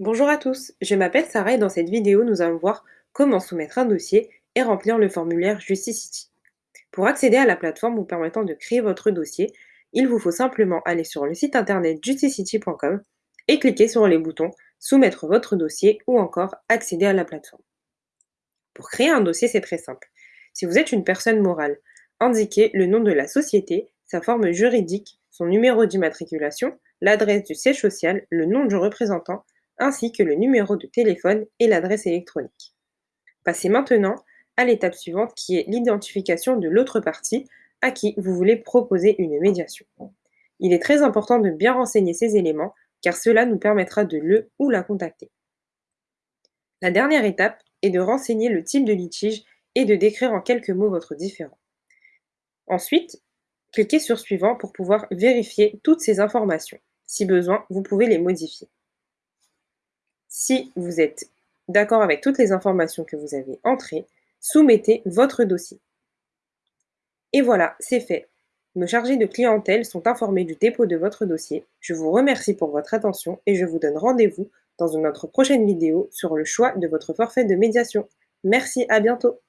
Bonjour à tous, je m'appelle Sarah et dans cette vidéo, nous allons voir comment soumettre un dossier et remplir le formulaire Justicity. Pour accéder à la plateforme vous permettant de créer votre dossier, il vous faut simplement aller sur le site internet justicity.com et cliquer sur les boutons Soumettre votre dossier ou encore Accéder à la plateforme. Pour créer un dossier, c'est très simple. Si vous êtes une personne morale, indiquez le nom de la société, sa forme juridique, son numéro d'immatriculation, l'adresse du siège social, le nom du représentant, ainsi que le numéro de téléphone et l'adresse électronique. Passez maintenant à l'étape suivante qui est l'identification de l'autre partie à qui vous voulez proposer une médiation. Il est très important de bien renseigner ces éléments car cela nous permettra de le ou la contacter. La dernière étape est de renseigner le type de litige et de décrire en quelques mots votre différend. Ensuite, cliquez sur Suivant pour pouvoir vérifier toutes ces informations. Si besoin, vous pouvez les modifier. Si vous êtes d'accord avec toutes les informations que vous avez entrées, soumettez votre dossier. Et voilà, c'est fait. Nos chargés de clientèle sont informés du dépôt de votre dossier. Je vous remercie pour votre attention et je vous donne rendez-vous dans notre prochaine vidéo sur le choix de votre forfait de médiation. Merci, à bientôt